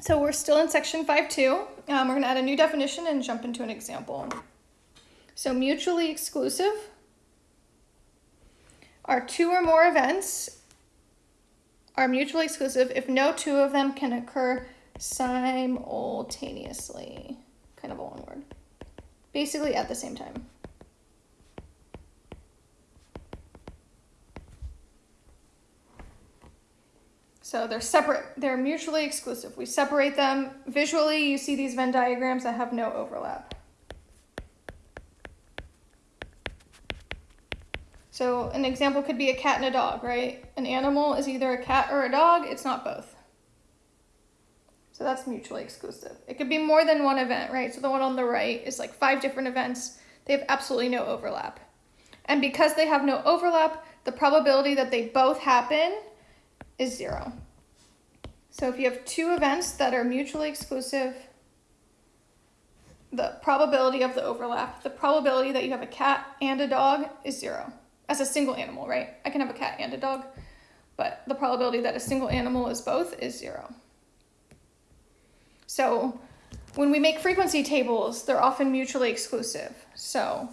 So we're still in section 5.2. Um, we're going to add a new definition and jump into an example. So mutually exclusive are two or more events are mutually exclusive if no two of them can occur simultaneously. Kind of a long word. Basically at the same time. So they're separate, they're mutually exclusive. We separate them. Visually, you see these Venn diagrams that have no overlap. So an example could be a cat and a dog, right? An animal is either a cat or a dog, it's not both. So that's mutually exclusive. It could be more than one event, right? So the one on the right is like five different events. They have absolutely no overlap. And because they have no overlap, the probability that they both happen is zero. So if you have two events that are mutually exclusive, the probability of the overlap, the probability that you have a cat and a dog is zero as a single animal, right? I can have a cat and a dog, but the probability that a single animal is both is zero. So when we make frequency tables, they're often mutually exclusive. So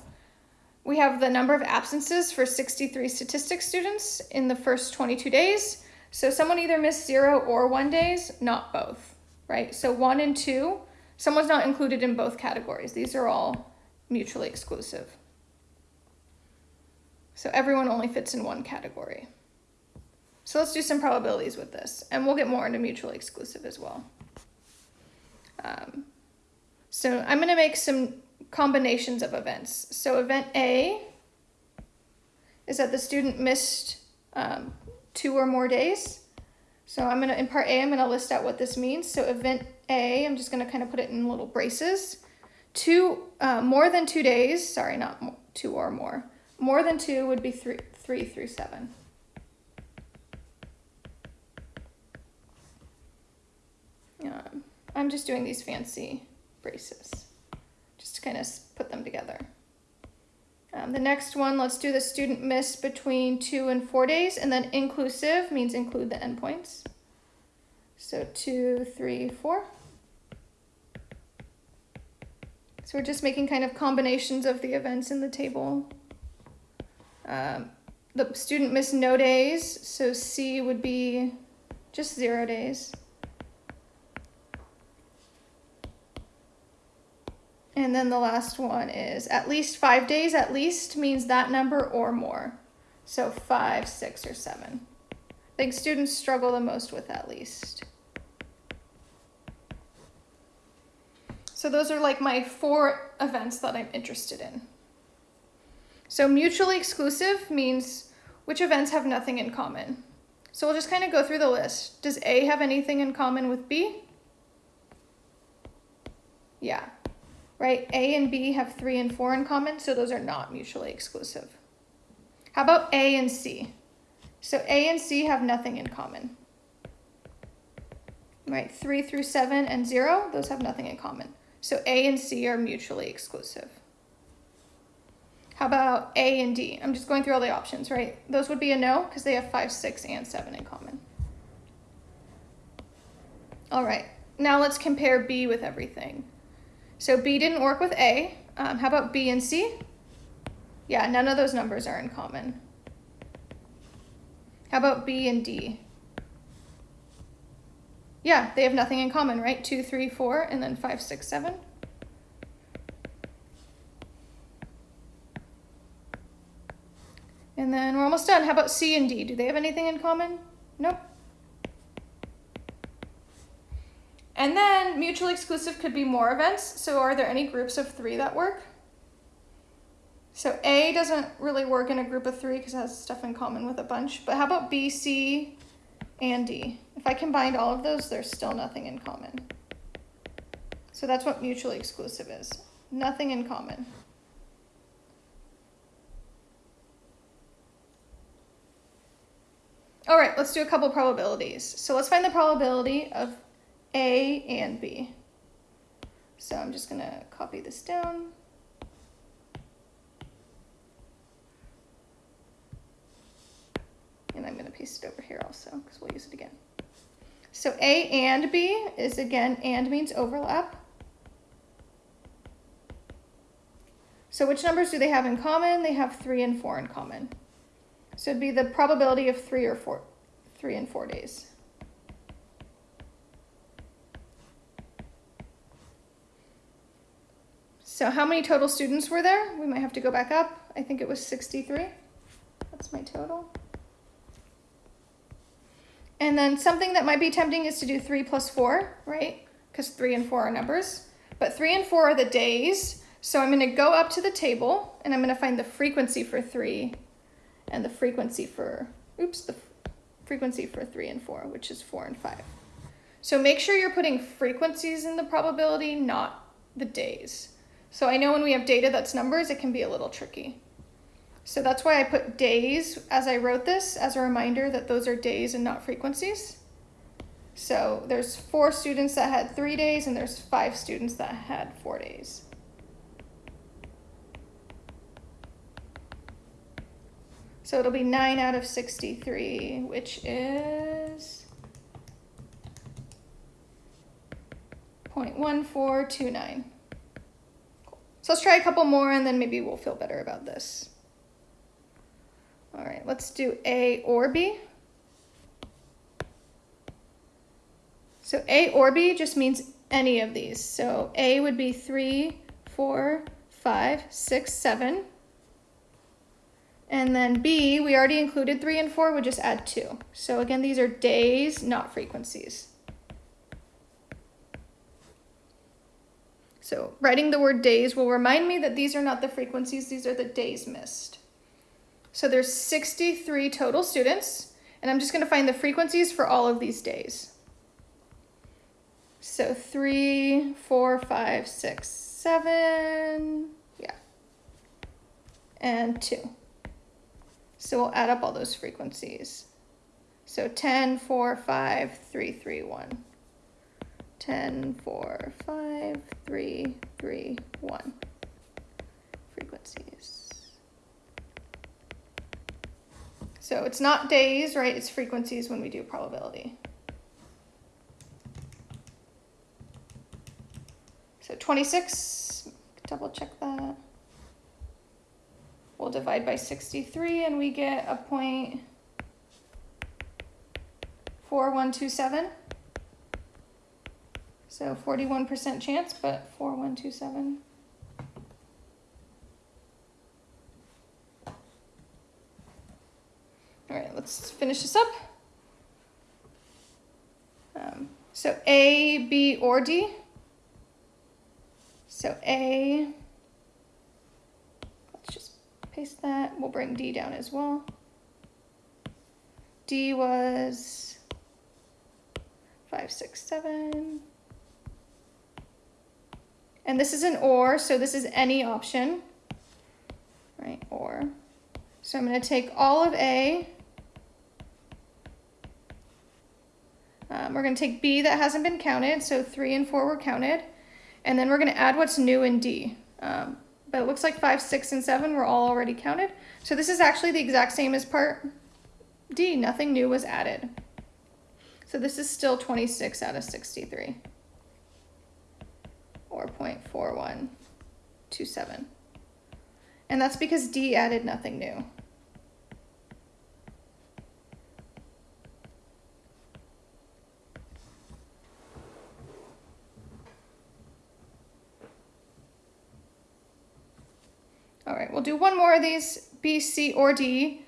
we have the number of absences for 63 statistics students in the first 22 days. So someone either missed zero or one days, not both, right? So one and two, someone's not included in both categories. These are all mutually exclusive. So everyone only fits in one category. So let's do some probabilities with this, and we'll get more into mutually exclusive as well. Um, so I'm going to make some combinations of events. So event A is that the student missed um, two or more days. So I'm gonna, in part A, I'm gonna list out what this means. So event A, I'm just gonna kind of put it in little braces. Two, uh, more than two days, sorry, not more, two or more. More than two would be three, three through seven. Um, I'm just doing these fancy braces, just to kind of put them together. Um, the next one, let's do the student miss between two and four days, and then inclusive means include the endpoints. So two, three, four. So we're just making kind of combinations of the events in the table. Um, the student missed no days, so C would be just zero days. And then the last one is at least five days. At least means that number or more. So five, six, or seven. I think students struggle the most with at least. So those are like my four events that I'm interested in. So mutually exclusive means which events have nothing in common. So we'll just kind of go through the list. Does A have anything in common with B? Yeah right? A and B have three and four in common, so those are not mutually exclusive. How about A and C? So A and C have nothing in common. Right, three through seven and zero, those have nothing in common. So A and C are mutually exclusive. How about A and D? I'm just going through all the options, right? Those would be a no because they have five, six, and seven in common. All right, now let's compare B with everything. So B didn't work with A. Um, how about B and C? Yeah, none of those numbers are in common. How about B and D? Yeah, they have nothing in common, right? Two, three, four, and then five, six, seven. And then we're almost done. How about C and D? Do they have anything in common? Nope. And mutually exclusive could be more events. So are there any groups of three that work? So A doesn't really work in a group of three because it has stuff in common with a bunch. But how about B, C, and D? If I combined all of those, there's still nothing in common. So that's what mutually exclusive is. Nothing in common. All right, let's do a couple probabilities. So let's find the probability of a and B. So I'm just gonna copy this down. And I'm gonna paste it over here also because we'll use it again. So A and B is again, and means overlap. So which numbers do they have in common? They have three and four in common. So it'd be the probability of three or four, three and four days. So how many total students were there? We might have to go back up. I think it was 63. That's my total. And then something that might be tempting is to do 3 plus 4, right? Because 3 and 4 are numbers. But 3 and 4 are the days. So I'm going to go up to the table and I'm going to find the frequency for 3 and the frequency for, oops, the frequency for 3 and 4, which is 4 and 5. So make sure you're putting frequencies in the probability, not the days. So I know when we have data that's numbers, it can be a little tricky. So that's why I put days as I wrote this as a reminder that those are days and not frequencies. So there's four students that had three days and there's five students that had four days. So it'll be 9 out of 63, which is 0.1429. So let's try a couple more and then maybe we'll feel better about this. All right, let's do A or B. So A or B just means any of these. So A would be three, four, five, six, seven. And then B, we already included three and four, would just add two. So again, these are days, not frequencies. So writing the word days will remind me that these are not the frequencies, these are the days missed. So there's 63 total students, and I'm just gonna find the frequencies for all of these days. So three, four, five, six, seven, yeah, and two. So we'll add up all those frequencies. So 10, 4, 5, 3, 3, 1. 10, 4, 5, 3, 3, 1. Frequencies. So it's not days, right? It's frequencies when we do probability. So 26, double check that. We'll divide by 63 and we get a point 4127. So 41% chance, but 4127. All right, let's finish this up. Um, so A, B, or D. So A, let's just paste that. We'll bring D down as well. D was five, six, seven. And this is an or, so this is any option, right, or. So I'm going to take all of A. Um, we're going to take B that hasn't been counted, so 3 and 4 were counted. And then we're going to add what's new in D. Um, but it looks like 5, 6, and 7 were all already counted. So this is actually the exact same as part D. Nothing new was added. So this is still 26 out of 63 or 0.4127. And that's because D added nothing new. All right, we'll do one more of these, B, C, or D,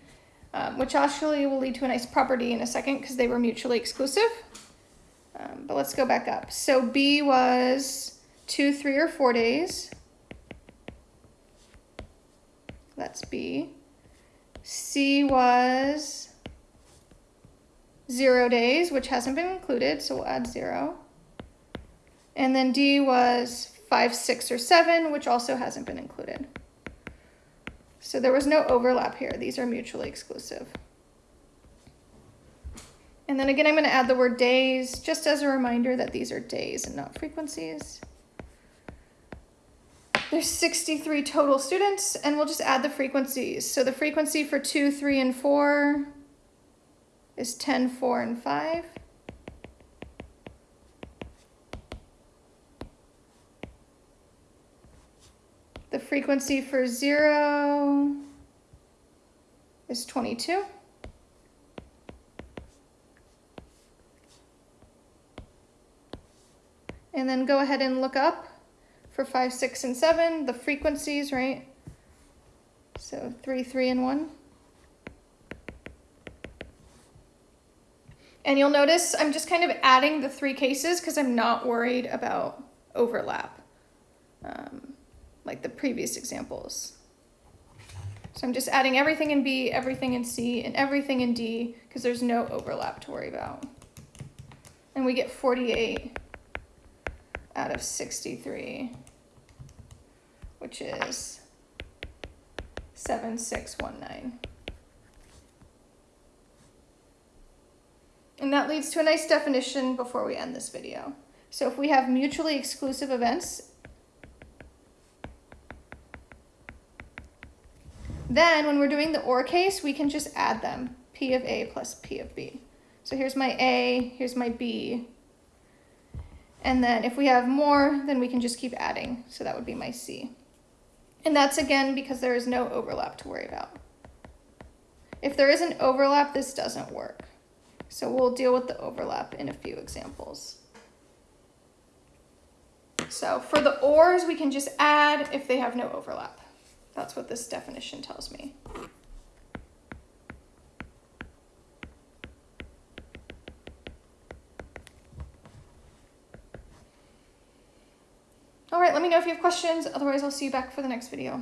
um, which actually will lead to a nice property in a second because they were mutually exclusive. Um, but let's go back up. So B was two, three, or four days. That's B. C was zero days, which hasn't been included, so we'll add zero. And then D was five, six, or seven, which also hasn't been included. So there was no overlap here. These are mutually exclusive. And then again, I'm going to add the word days just as a reminder that these are days and not frequencies. There's 63 total students, and we'll just add the frequencies. So the frequency for 2, 3, and 4 is 10, 4, and 5. The frequency for 0 is 22. And then go ahead and look up for five, six, and seven, the frequencies, right? So three, three, and one. And you'll notice I'm just kind of adding the three cases because I'm not worried about overlap, um, like the previous examples. So I'm just adding everything in B, everything in C, and everything in D because there's no overlap to worry about. And we get 48 out of 63, which is 7619. And that leads to a nice definition before we end this video. So if we have mutually exclusive events, then when we're doing the OR case, we can just add them, P of A plus P of B. So here's my A, here's my B. And then if we have more, then we can just keep adding. So that would be my C. And that's again because there is no overlap to worry about. If there is an overlap, this doesn't work. So we'll deal with the overlap in a few examples. So for the ORs, we can just add if they have no overlap. That's what this definition tells me. All right, let me know if you have questions. Otherwise, I'll see you back for the next video.